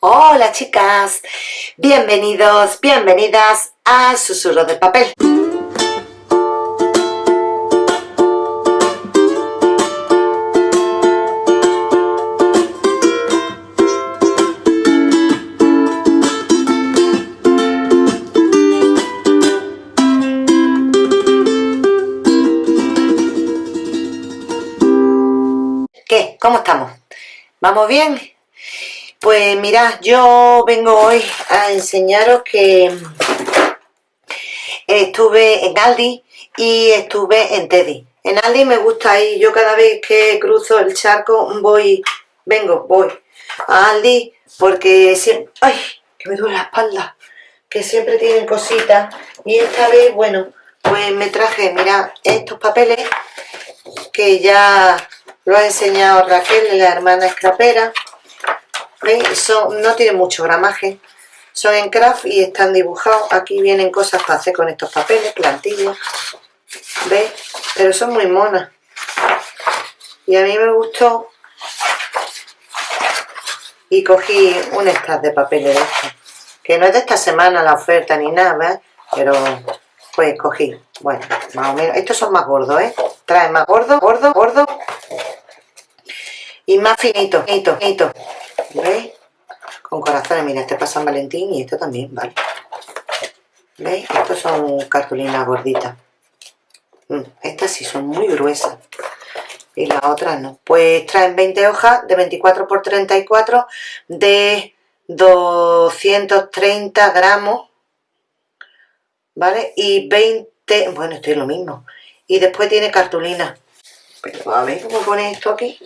Hola chicas, bienvenidos, bienvenidas a Susurro de Papel. ¿Qué? ¿Cómo estamos? ¿Vamos bien? Pues mirad, yo vengo hoy a enseñaros que estuve en Aldi y estuve en Teddy. En Aldi me gusta ir, yo cada vez que cruzo el charco voy, vengo, voy a Aldi porque siempre, ¡ay! que me duele la espalda, que siempre tienen cositas y esta vez, bueno, pues me traje, mirad, estos papeles que ya lo ha enseñado Raquel, la hermana escrapera son, no tienen mucho gramaje. Son en craft y están dibujados. Aquí vienen cosas para hacer con estos papeles, plantillas. ¿Veis? Pero son muy monas. Y a mí me gustó. Y cogí un extra de papeles de estos. Que no es de esta semana la oferta ni nada, Pero pues cogí. Bueno, más o menos. Estos son más gordos, ¿eh? Trae más gordo, gordo, gordo. Y más finito, finito, finito. ¿Veis? Con corazones, mira, este pasa San Valentín y esto también, ¿vale? ¿Veis? Estos son cartulinas gorditas. Mm, estas sí son muy gruesas. Y las otras no. Pues traen 20 hojas de 24 por 34 de 230 gramos. ¿Vale? Y 20... Bueno, esto es lo mismo. Y después tiene cartulina. Pero a ver cómo pone esto aquí.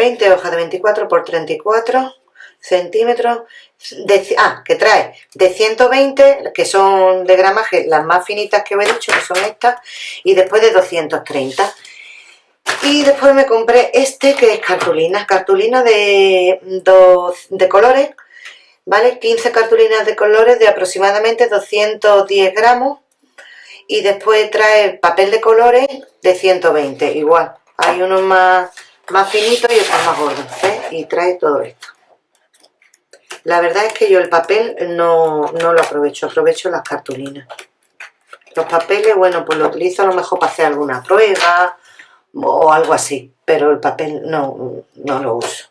20 hojas de 24 por 34 centímetros, de, ah, que trae de 120, que son de gramaje, las más finitas que os he dicho, que son estas, y después de 230. Y después me compré este, que es cartulina, cartulina de, de colores, ¿vale? 15 cartulinas de colores de aproximadamente 210 gramos, y después trae papel de colores de 120, igual. Hay unos más, más finitos y otros más gordos, Y trae todo esto. La verdad es que yo el papel no, lo aprovecho, aprovecho las cartulinas. Los papeles, bueno, pues lo utilizo a lo mejor para hacer alguna prueba o algo así, pero el papel no, no lo uso.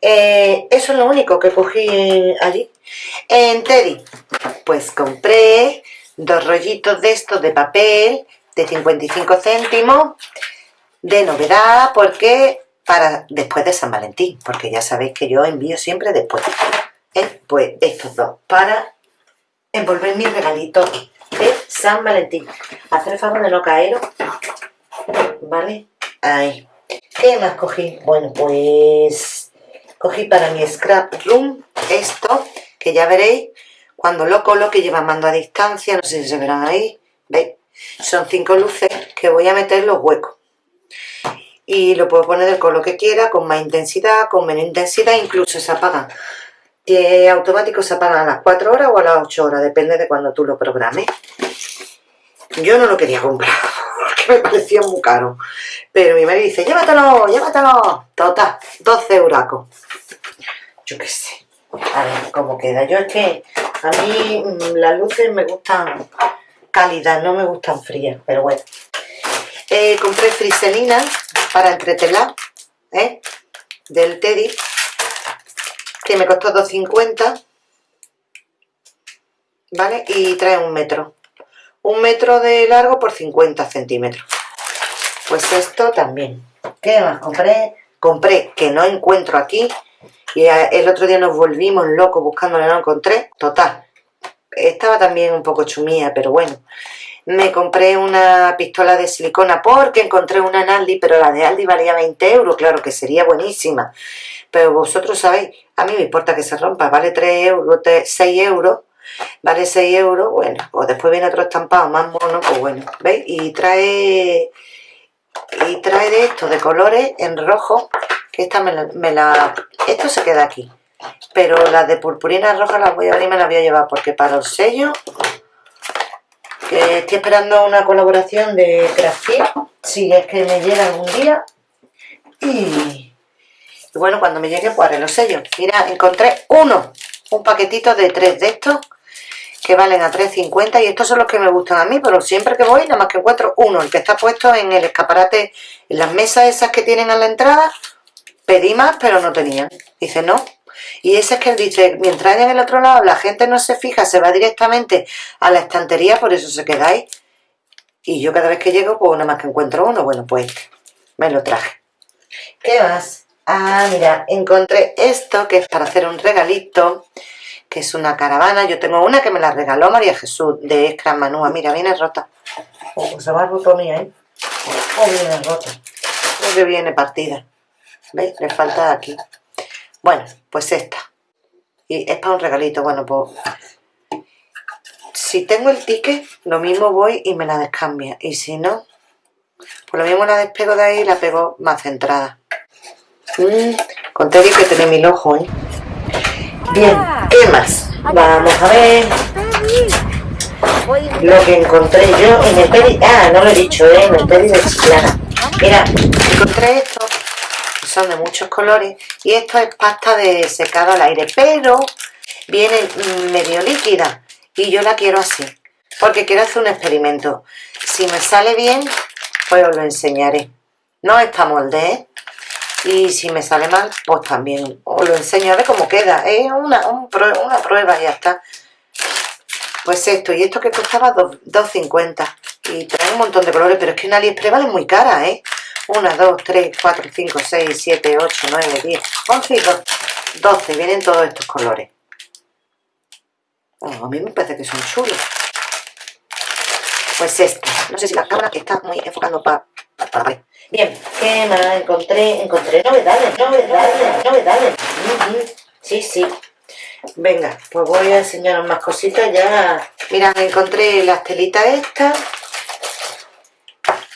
Eh, eso es lo único que cogí allí. En Teddy, pues compré dos rollitos de estos de papel de 55 céntimos de novedad porque para después de San Valentín, porque ya sabéis que yo envío siempre después pues estos dos para envolver mi regalito de San Valentín. Hacer el favor de no caer, ¿vale? Ahí. ¿Qué más cogí? Bueno, pues cogí para mi scrap room esto, que ya veréis cuando lo coloque lleva mando a distancia, no sé si se verán ahí, ¿veis? Son cinco luces que voy a meter los huecos. Y lo puedo poner del color que quiera, con más intensidad, con menos intensidad, incluso se apagan que automático se apaga a las 4 horas o a las 8 horas, depende de cuando tú lo programes. Yo no lo quería comprar porque me parecía muy caro. Pero mi marido dice, llévatelo, llévatelo. Total, 12 euracos. Yo qué sé. A ver cómo queda. Yo es que a mí mm, las luces me gustan cálidas, no me gustan frías, pero bueno. Eh, compré friselina para entretelar, ¿eh? Del Teddy que me costó 2,50 ¿vale? y trae un metro un metro de largo por 50 centímetros pues esto también ¿qué más compré? compré que no encuentro aquí y el otro día nos volvimos locos buscándolo no encontré total estaba también un poco chumía pero bueno me compré una pistola de silicona porque encontré una en Aldi, pero la de Aldi valía 20 euros, claro que sería buenísima. Pero vosotros sabéis, a mí me importa que se rompa, vale 3 euros, 6 euros, vale 6 euros, bueno, o después viene otro estampado más mono, pues bueno, ¿veis? Y trae, y trae de esto, de colores en rojo, que esta me la, me la, esto se queda aquí. Pero las de purpurina roja las voy a abrir y me las voy a llevar, porque para el sello estoy esperando una colaboración de Crafty, si es que me llega algún día. Y, bueno, cuando me llegue pues los sellos. Mira, encontré uno, un paquetito de tres de estos que valen a 3.50 y estos son los que me gustan a mí, pero siempre que voy nada más que encuentro uno, el que está puesto en el escaparate, en las mesas esas que tienen a la entrada, pedí más pero no tenían. Dice, no. Y ese es que él dice, mientras en el otro lado la gente no se fija, se va directamente a la estantería, por eso se quedáis. Y yo cada vez que llego, pues nada más que encuentro uno, bueno, pues este, me lo traje. ¿Qué más? Ah, mira, encontré esto que es para hacer un regalito que es una caravana. Yo tengo una que me la regaló María Jesús, de Escran Manúa. Mira, viene rota. Oh, pues se va roto mía, ¿eh? Oh, viene rota. Creo que viene partida. ¿Veis? Le falta aquí. Bueno, pues esta. Y es para un regalito. Bueno, pues... Si tengo el ticket, lo mismo voy y me la descambia. Y si no, pues lo mismo la despego de ahí y la pego más centrada. Mmm, con que tiene mil ojos, ¿eh? Bien, ¿qué más? Vamos a ver lo que encontré yo en el pedi... Ah, no lo he dicho, ¿eh? En el pedi de Chiclana. Mira, encontré esto, son de muchos colores, y esto es pasta de secado al aire, pero viene medio líquida, y yo la quiero así, porque quiero hacer un experimento. Si me sale bien, pues os lo enseñaré. No está molde, ¿eh? y si me sale mal, pues también os lo ver cómo queda, es una, una prueba y ya está. Pues esto, y esto que costaba 2,50 y trae un montón de colores, pero es que en AliExpress vale muy cara, ¿eh? 1, 2, 3, 4, 5, 6, 7, 8, 9, 10, 11 y 12, 12 vienen todos estos colores. a mí me parece que son chulos. Pues este, no sé si la cámara está muy enfocando para pa, pa, Bien, ¿qué más encontré? Encontré novedades, novedades, novedades. Sí, sí. Venga, pues voy a enseñaros más cositas ya. Mira, encontré las telitas estas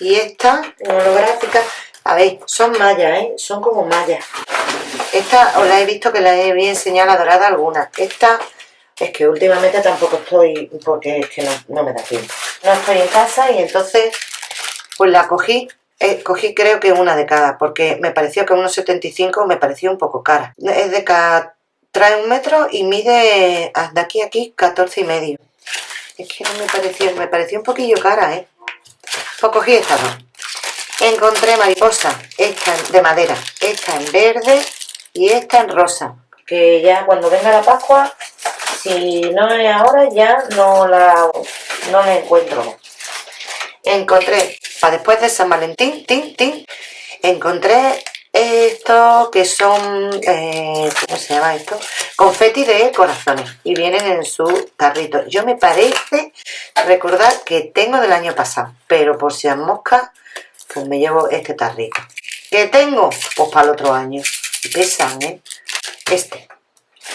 y esta, holográfica. A ver, son mallas, ¿eh? Son como mallas. Esta os la he visto que la he enseñado la dorada alguna. Esta es que últimamente tampoco estoy, porque es que no, no me da tiempo. No estoy en casa y entonces pues la cogí eh, cogí creo que una de cada, porque me pareció que unos 75 me pareció un poco cara. Es de cada, trae un metro y mide de aquí a aquí 14 y medio. Es que no me pareció, me pareció un poquillo cara, ¿eh? Pues cogí esta dos. Encontré mariposa, esta de madera, esta en verde y esta en rosa. Que ya cuando venga la Pascua, si no es ahora, ya no la, no la encuentro. Encontré para después de San Valentín, tin, tin, encontré esto que son, eh, ¿cómo se llama esto? Confeti de corazones y vienen en su tarrito. Yo me parece recordar que tengo del año pasado, pero por si a mosca, pues me llevo este tarrito. ¿Qué tengo? Pues para el otro año. Pesan, ¿eh? Este.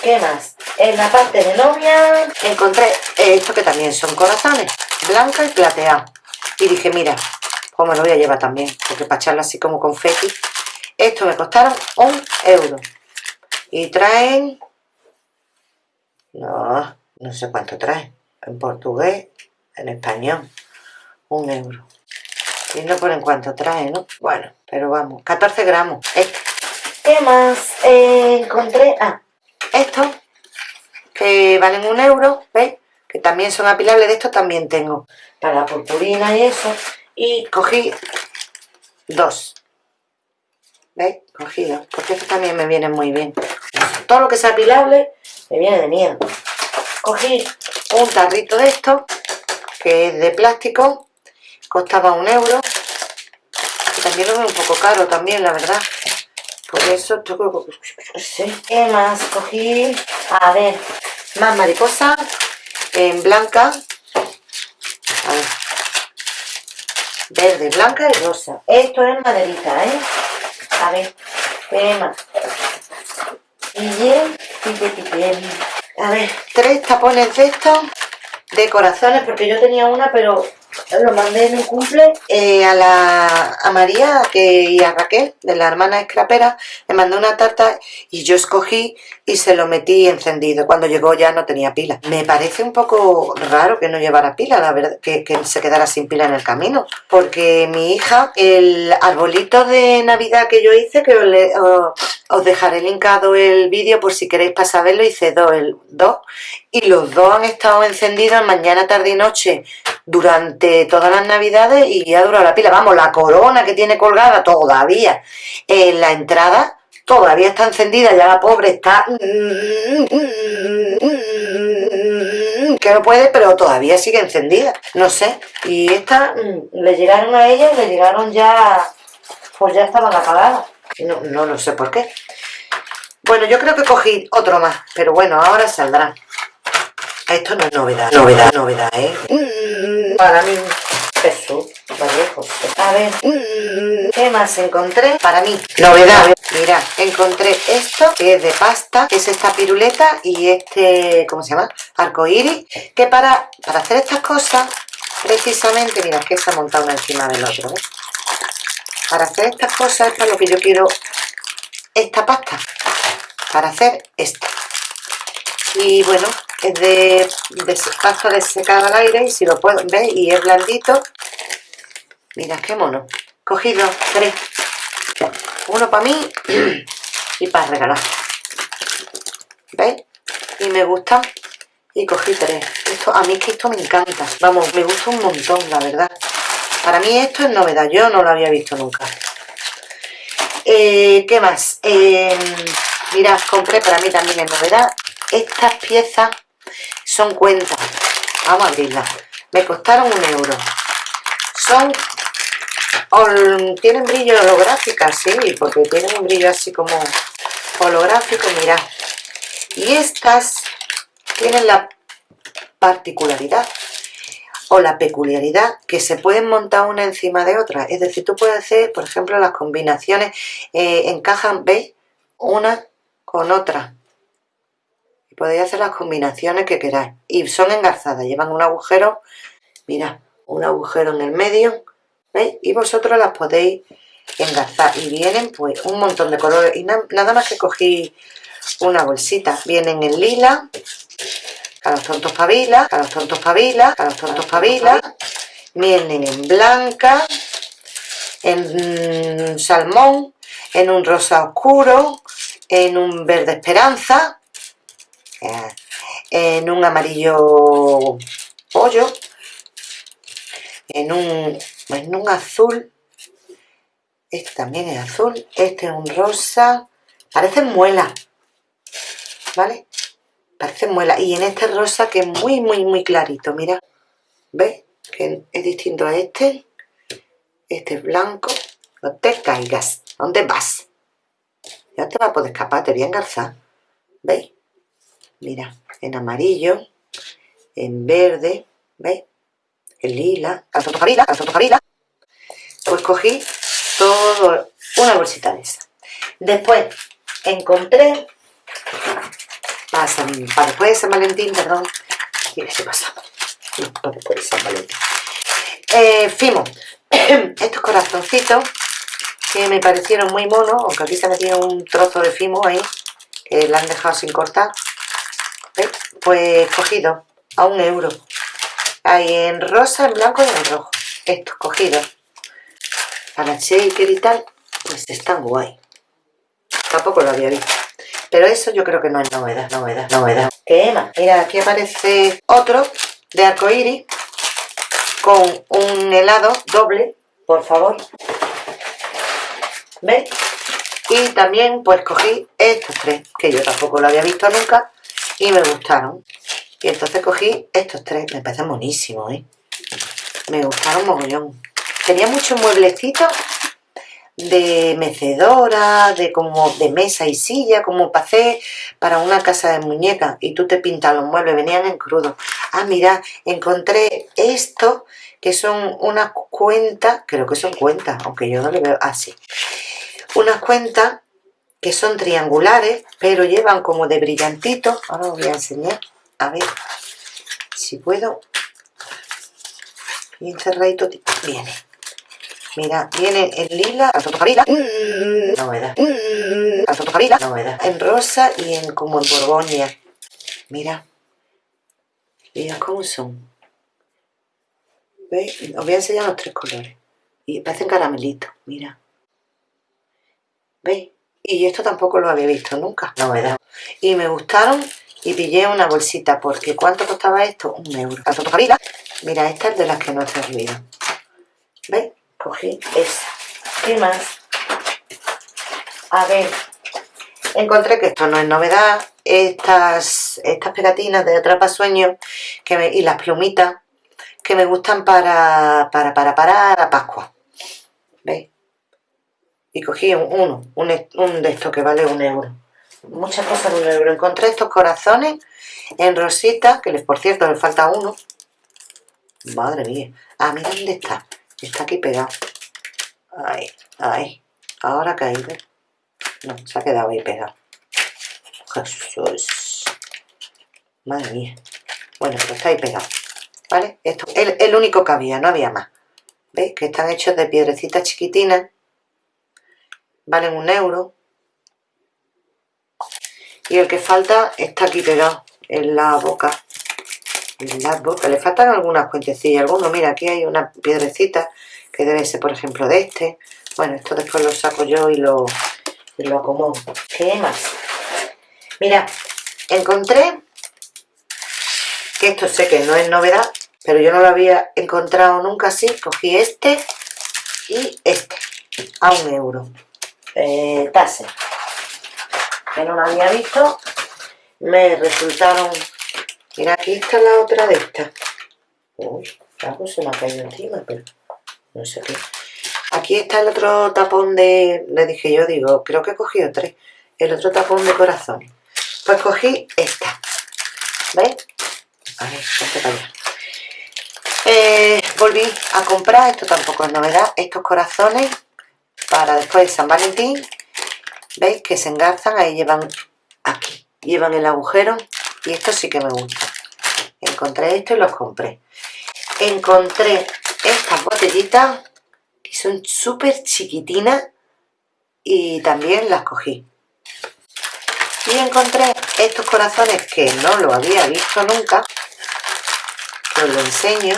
¿Qué más? En la parte de novia encontré esto que también son corazones, blanca y plateado. Y dije, mira, pues me lo voy a llevar también, porque para echarlo así como confeti. Esto me costaron un euro. Y traen... No, no sé cuánto traen. En portugués, en español. Un euro. Y no ponen cuánto trae, ¿no? Bueno, pero vamos, 14 gramos. Este. ¿Qué más? Eh, encontré... Ah, estos, que valen un euro, ¿veis? Que también son apilables. De estos también tengo para la purpurina y eso y cogí dos ¿veis? cogí dos porque estos también me vienen muy bien. Todo lo que sea apilable me viene de miedo cogí un tarrito de esto que es de plástico costaba un euro. Y también lo veo un poco caro también la verdad. Por eso ¿qué más? cogí a ver más mariposas en blanca. A ver. Verde, blanca y rosa. Esto es maderita, ¿eh? A ver, ¿qué más? Y bien, A ver, tres tapones de estos de corazones, porque yo tenía una, pero lo mandé en mi cumple eh, a, la, a María y a Raquel, de la hermana escrapera, le mandé una tarta y yo escogí y se lo metí encendido. Cuando llegó ya no tenía pila. Me parece un poco raro que no llevara pila, la verdad, que, se quedara sin pila en el camino. Porque mi hija, el arbolito de Navidad que yo hice, que os, dejaré linkado el vídeo por si queréis pasar a hice dos, el, dos y los dos han estado encendidos mañana, tarde y noche durante todas las navidades y ya dura la pila. Vamos, la corona que tiene colgada todavía en la entrada todavía está encendida, ya la pobre está que no puede, pero todavía sigue encendida, no sé, y esta le llegaron a ella le llegaron ya, pues ya estaban apagadas, no, no lo sé por qué. Bueno, yo creo que cogí otro más, pero bueno, ahora saldrá. Esto no es novedad, novedad, novedad, ¿eh? Mm, para mí, Jesús, A ver, mm, ¿qué más encontré? Para mí, novedad. Mira, encontré esto, que es de pasta, que es esta piruleta y este, ¿cómo se llama? Arcoíris, que para, para hacer estas cosas, precisamente, mira, que se ha montado una encima del otro, ¿ves? Para hacer estas cosas es para lo que yo quiero esta pasta, para hacer esto. Y bueno, es de, de pasta al aire y si lo puedo, ver Y es blandito. Mira, qué mono. Cogido tres. Uno para mí y para regalar. ¿Veis? Y me gusta. Y cogí tres. Esto, a mí es que esto me encanta. Vamos, me gusta un montón, la verdad. Para mí esto es novedad. Yo no lo había visto nunca. Eh, ¿Qué más? Eh, mirad, compré para mí también en novedad estas piezas son cuentas. Vamos a abrirlas. Me costaron un euro. Son... tienen brillo holográfico, sí, porque tienen un brillo así como holográfico, mirad. Y estas tienen la particularidad o la peculiaridad que se pueden montar una encima de otra. Es decir, tú puedes hacer, por ejemplo, las combinaciones eh, encajan, ¿veis? Una con otra podéis hacer las combinaciones que queráis. Y son engarzadas, llevan un agujero mira, un agujero en el medio ¿veis? y vosotros las podéis engarzar. Y vienen pues un montón de colores. Y nada más que cogí una bolsita. Vienen en lila a los tontos pavila, a los tontos pavila, a los tontos pavila vienen en blanca en salmón en un rosa oscuro en un verde esperanza en un amarillo pollo, en un, en un azul, este también es azul, este es un rosa, parecen muela, ¿vale? Parecen muela, y en este rosa que es muy, muy, muy clarito, mira, ¿ves? Que es distinto a este, este es blanco, no te caigas, ¿dónde vas? Ya te vas a poder escapar, te voy a engarzar, ¿veis? Mira, en amarillo, en verde, ¿veis? En lila, calzón lila, calzón lila. Pues cogí todo, una bolsita de esa. Después encontré, para, para después de San Valentín, perdón, mira qué pasa, no, para después de San Valentín. Eh, Fimo, estos corazoncitos que me parecieron muy monos, aunque aquí se metido un trozo de Fimo ahí, que la han dejado sin cortar, pues cogido a un euro. Hay en rosa, en blanco y en rojo. Estos cogidos. Para shaker y tal, pues están guay. Tampoco lo había visto. Pero eso yo creo que no es novedad, novedad, novedad. ¿Qué más? Mira, aquí aparece otro de arcoíris con un helado doble, por favor. ¿Ves? Y también pues cogí estos tres, que yo tampoco lo había visto nunca y me gustaron. Y entonces cogí estos tres, me parecen buenísimos, ¿eh? Me gustaron mogollón. Tenía muchos mueblecitos de mecedora, de como de mesa y silla, como hacer para una casa de muñecas. Y tú te pintas los muebles, venían en crudo. Ah, mira, encontré esto, que son unas cuentas, creo que son cuentas, aunque yo no le veo así. unas cuentas que son triangulares, pero llevan como de brillantito. Ahora os voy a enseñar, a ver si puedo. bien cerradito viene. Mira viene en lila lila. Novedad novedad en rosa y en como en borgoña. Mira. Mira cómo son. ¿Veis? os voy a enseñar los tres colores. Y parecen caramelitos mira. ¿veis? Y esto tampoco lo había visto nunca novedad y me gustaron y pillé una bolsita porque ¿cuánto costaba esto? un euro mira esta es de las que no he servido ¿veis? cogí esa ¿qué más? a ver encontré que esto no es novedad estas, estas pegatinas de atrapasueños que y las plumitas que me gustan para para para para Pascua ¿veis? Y cogí uno, un, un de estos que vale un euro muchas cosas de un euro. Encontré estos corazones en rosita, que les, por cierto les falta uno. Madre mía. Ah, mira dónde está. Está aquí pegado. Ahí, ahí. Ahora caí, No, se ha quedado ahí pegado. Jesús. Madre mía. Bueno, pues está ahí pegado. ¿Vale? Esto el, el único que había, no había más. ¿Veis? Que están hechos de piedrecitas chiquitinas. Valen un euro. Y el que falta está aquí pegado en la boca. En la boca, le faltan algunas cuentecillas algunos, mira aquí hay una piedrecita que debe ser por ejemplo de este. Bueno, esto después lo saco yo y lo, lo acomodo. ¿qué más? mira, encontré que esto sé que no es novedad pero yo no lo había encontrado nunca así. Cogí este y este a un euro eh, tase. Que no la había visto me resultaron mira aquí está la otra de estas uy, algo se me ha caído encima pero no sé qué. Aquí está el otro tapón de le dije yo, digo, creo que he cogido tres. El otro tapón de corazón. Pues cogí esta ¿veis? a ver, para allá. Eh, volví a comprar, esto tampoco es novedad, estos corazones para después de San Valentín ¿Veis? Que se engarzan, ahí llevan aquí, llevan el agujero y esto sí que me gusta. Encontré esto y los compré. Encontré estas botellitas que son súper chiquitinas y también las cogí. Y encontré estos corazones que no lo había visto nunca. Os lo enseño.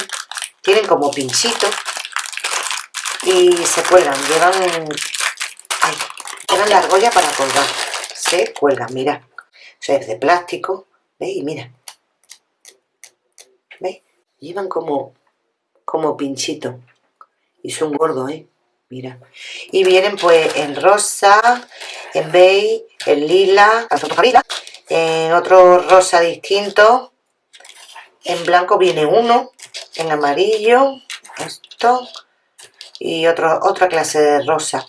Tienen como pinchitos y se cuelgan. Llevan la argolla para colgar. Se cuelga, mira. O sea, es de plástico. ¿Veis? Mira. ¿Veis? Llevan como, como pinchito. Y son gordos, ¿eh? Mira. Y vienen pues en rosa, en beige, en lila, en otro rosa distinto. En blanco viene uno, en amarillo, esto, y otro, otra clase de rosa.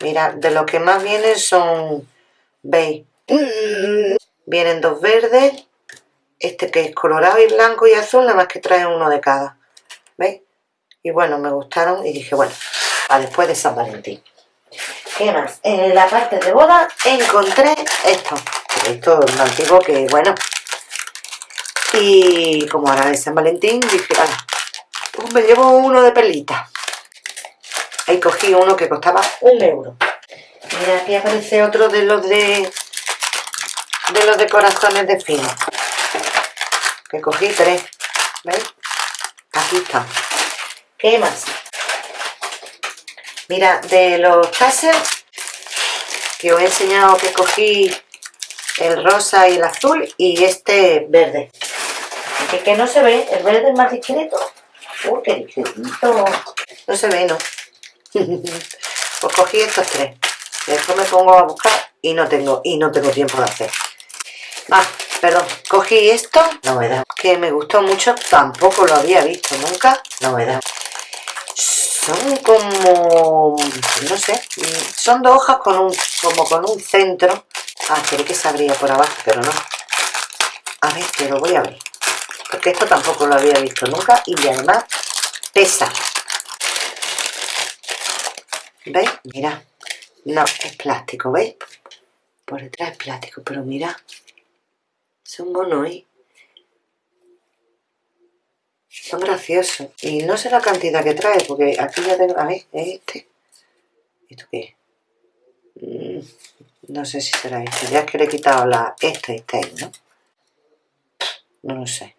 Mira, de lo que más vienen son, veis, vienen dos verdes, este que es colorado y blanco y azul, nada más que trae uno de cada, ¿veis? Y bueno, me gustaron y dije, bueno, a después de San Valentín. ¿Qué más? En la parte de boda encontré esto. Esto es más antiguo que, bueno. Y como ahora es San Valentín, dije, me llevo uno de perlita. Ahí cogí uno que costaba un euro. Mira, aquí aparece otro de los de de los de corazones de fino. Que cogí tres. ¿Veis? Aquí está. ¿Qué más? Mira, de los taser que os he enseñado que cogí el rosa y el azul y este verde. Que, que no se ve, el verde es más discreto. Uy, qué discretito. No se ve, ¿no? pues cogí estos tres. Después me pongo a buscar y no tengo y no tengo tiempo de hacer. Ah, perdón, cogí esto novedad, que me gustó mucho tampoco lo había visto nunca novedad son como no sé son dos hojas con un como con un centro. Ah, creí que se abría por abajo pero no. A ver, que lo voy a ver porque esto tampoco lo había visto nunca y además pesa ¿Veis? Mira. No, es plástico, ¿veis? Por detrás es plástico, pero mira. Son monos, ¿eh? Son graciosos. Y no sé la cantidad que trae, porque aquí ya tengo... A ver, ¿es este? ¿Esto qué mm, no sé si será este. Ya es que le he quitado la... Este, este, ¿no? No lo sé.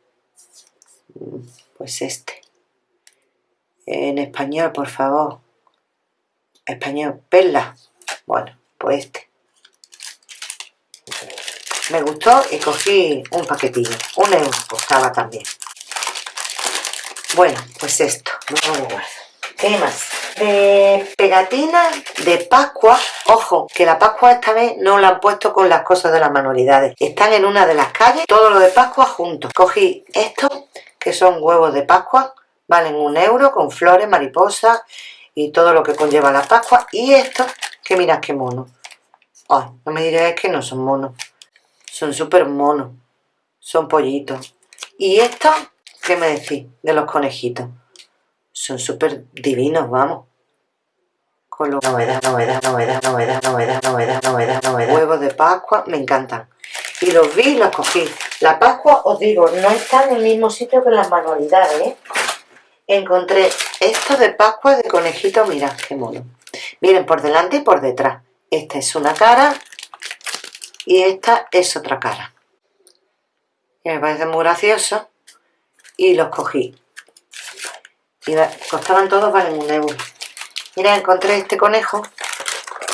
Pues este. En español, por favor. Español. Perla. Bueno, pues este. Me gustó y cogí un paquetillo. Un euro costaba también. Bueno, pues esto. ¿Qué más? De pegatina de Pascua. Ojo, que la Pascua esta vez no la han puesto con las cosas de las manualidades. Están en una de las calles, todo lo de Pascua juntos. Cogí estos, que son huevos de Pascua. Valen un euro con flores, mariposas y todo lo que conlleva la Pascua. Y estos, que mirad qué mono. Ay, no me diréis que no son monos. Son súper monos. Son pollitos. Y estos, ¿qué me decís de los conejitos? Son súper divinos, vamos. Con los... Novedad, novedad, novedad, novedad, novedad, novedad, novedad, novedad. Huevos de Pascua, me encantan. Y los vi y los cogí. La Pascua, os digo, no está en el mismo sitio que las manualidades, ¿eh? Encontré esto de Pascua de conejito, mirad qué mono. Miren, por delante y por detrás. Esta es una cara y esta es otra cara. Y me parece muy gracioso y los cogí. Y costaban todos, valen un euro. Mira, encontré este conejo,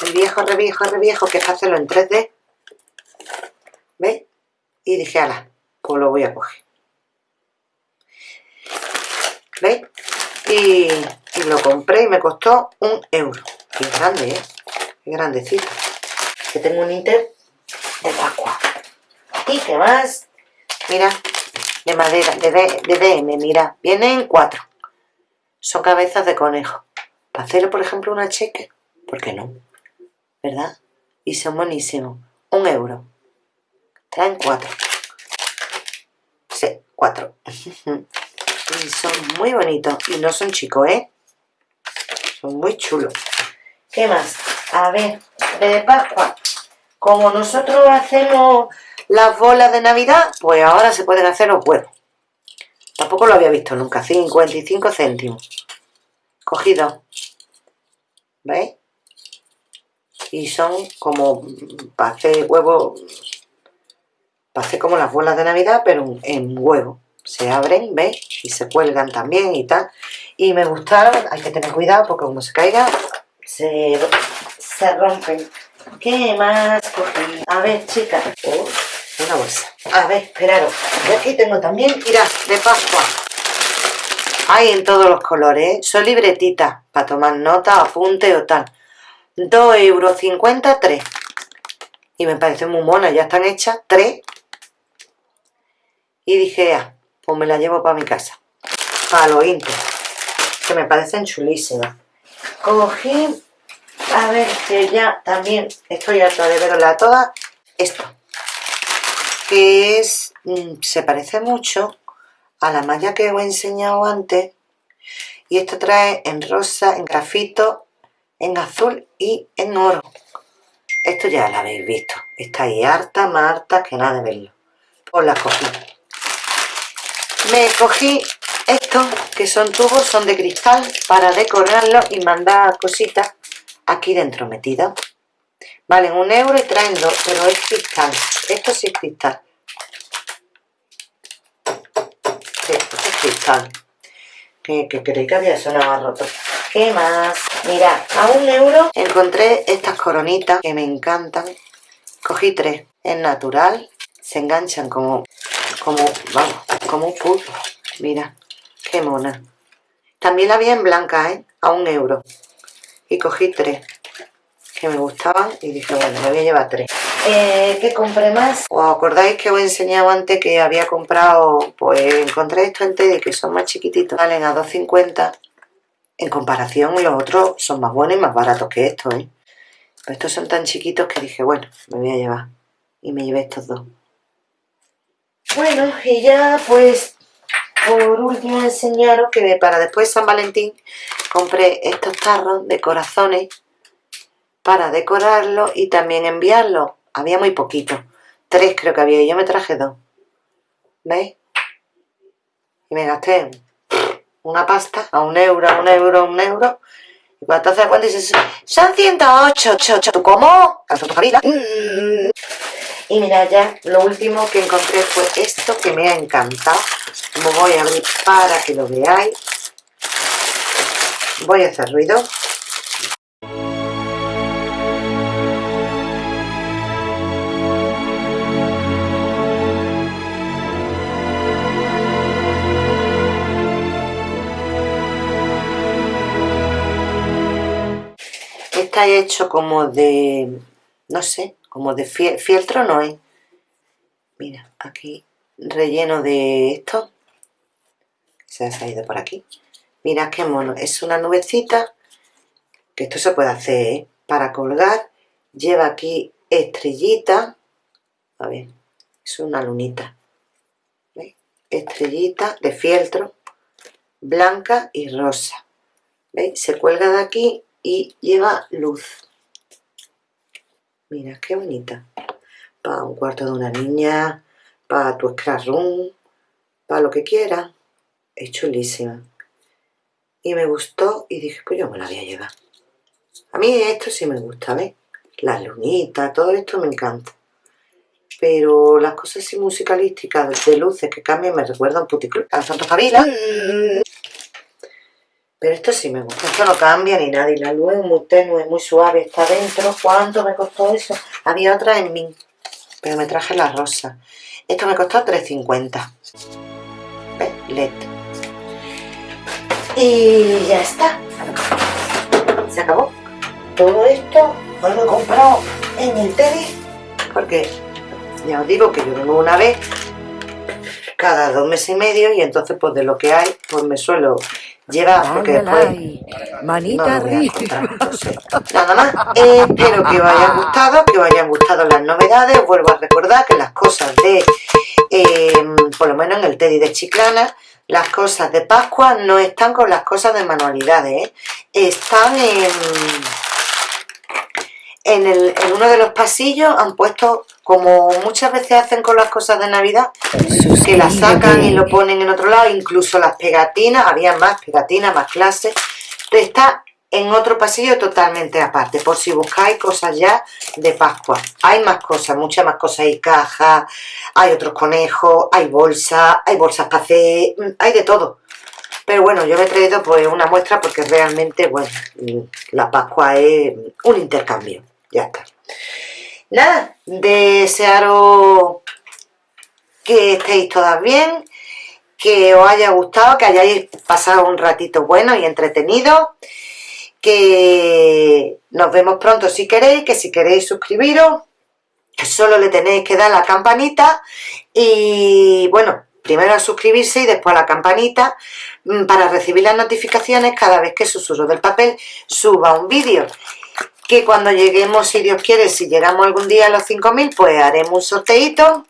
el viejo, re viejo, re viejo, que es hacerlo en 3D. ¿Veis? Y dije, ala, pues lo voy a coger. ¿Veis? Y, y lo compré y me costó un euro. Y grande, ¿eh? Qué grandecito. Que tengo un Inter de Pascua. ¿Y qué más? Mira, de madera, de, de DM, mira. Vienen cuatro. Son cabezas de conejo. Para hacer, por ejemplo, una cheque, ¿por qué no? ¿Verdad? Y son buenísimos. Un euro. Traen cuatro. Sí, cuatro. y son muy bonitos. Y no son chicos, ¿eh? Son muy chulos. ¿Qué más? A ver, de Pascua. Como nosotros hacemos las bolas de Navidad, pues ahora se pueden hacer los huevos. Tampoco lo había visto nunca. 55 céntimos. Cogido. ¿Veis? Y son como para hacer huevos, para hacer como las bolas de Navidad, pero en huevo. Se abren, ¿veis? Y se cuelgan también y tal. Y me gustaron, hay que tener cuidado porque como se caiga, se, se rompen. ¿Qué más cogí? A ver, chicas. Oh, una bolsa. A ver, esperaros. Y aquí tengo también, mirad, de Pascua. Hay en todos los colores, ¿eh? Son libretitas para tomar nota, apunte o tal. 2,50 euros, 3. Y me parece muy mona, ya están hechas, 3. Y dije, ah, pues me la llevo para mi casa. Para los inter. Que me parecen chulísimas. Cogí a ver, que ya también estoy harta de verla toda. Esto. Que es... Mm, se parece mucho a la malla que os he enseñado antes. Y esto trae en rosa, en grafito, en azul y en oro. Esto ya lo habéis visto. Está ahí harta, más harta que nada de verlo. Os la cogí. Me cogí estos, que son tubos, son de cristal, para decorarlo y mandar cositas aquí dentro metida. Valen un euro y traen dos, pero es cristal. Esto sí es cristal. Esto es cristal. Que, que creí que había sonado roto. ¿Qué más? Mirad, a un euro encontré estas coronitas que me encantan. Cogí tres. Es natural. Se enganchan como, como, vamos, como un pulpo. Mira, qué mona. También la había en blanca, ¿eh? A un euro y cogí tres que me gustaban y dije, bueno, me voy a llevar tres. Eh, ¿Qué compré más? ¿Os acordáis que os he enseñado antes que había comprado, pues encontré esto en Teddy que son más chiquititos, valen a 2,50 en comparación los otros son más buenos y más baratos que estos, ¿eh? Pero estos son tan chiquitos que dije, bueno, me voy a llevar y me llevé estos dos. Bueno, y ya pues por último enseñaros que para después de San Valentín compré estos tarros de corazones para decorarlo y también enviarlo. Había muy poquito. Tres creo que había y yo me traje dos. ¿Veis? Y me gasté una pasta, a un euro, a un euro, a un euro. Y cuando te haces cuenta dices, son 108, ¿tú cómo? Y mira ya, lo último que encontré fue esto que me ha encantado. Lo voy a abrir para que lo veáis. Voy a hacer ruido. Está hecho como de, no sé, como de fieltro no es. Mira, aquí relleno de esto. Se ha salido por aquí. Mira qué mono. Es una nubecita que esto se puede hacer ¿eh? para colgar. Lleva aquí estrellita. A ver, es una lunita. ¿Veis? Estrellita de fieltro blanca y rosa. ¿Veis? Se cuelga de aquí y lleva luz. Mira, qué bonita. Para un cuarto de una niña, para tu scratch room, para lo que quieras. Es chulísima y me gustó y dije, pues yo me la voy a llevar. A mí esto sí me gusta, ¿ves? Las lunitas, todo esto me encanta. Pero las cosas así musicalísticas de luces que cambian me recuerdan puticlub a Santa Favila. Pero esto sí me gusta, esto no cambia ni nada. Y la luz es muy tenue, muy suave, está dentro. ¿Cuánto me costó eso? Había otra en mí, pero me traje la rosa. Esto me costó 3.50. ¿Ves? LED y ya está se acabó todo esto lo he comprado en el tele porque ya os digo que yo vengo una vez cada dos meses y medio y entonces pues de lo que hay pues me suelo llevar porque después manita nada más. Espero que os hayan gustado que os hayan gustado las novedades. Os vuelvo a recordar que las cosas de eh, por lo menos en el Teddy de Chiclana las cosas de Pascua no están con las cosas de manualidades, ¿eh? están en, en, el, en, uno de los pasillos, han puesto, como muchas veces hacen con las cosas de Navidad, que las sacan y lo ponen en otro lado, incluso las pegatinas, había más pegatinas, más clases, está en otro pasillo totalmente aparte, por si buscáis cosas ya de Pascua. Hay más cosas, muchas más cosas, hay cajas, hay otros conejos, hay bolsas, hay bolsas para hacer, mm, hay de todo. Pero bueno, yo me he traído pues una muestra porque realmente, bueno, mm, la Pascua es un intercambio, ya está. Nada, desearos que estéis todas bien, que os haya gustado, que hayáis pasado un ratito bueno y entretenido que nos vemos pronto si queréis, que si queréis suscribiros, solo le tenéis que dar la campanita y bueno, primero a suscribirse y después a la campanita mm, para recibir las notificaciones cada vez que Susurro del Papel suba un vídeo. Que cuando lleguemos, si Dios quiere, si llegamos algún día a los 5.000, pues haremos un sorteito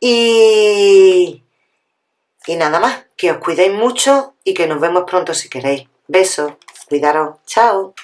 y, y nada más, que os cuidéis mucho y que nos vemos pronto si queréis. Besos. Cuidaros. Chao.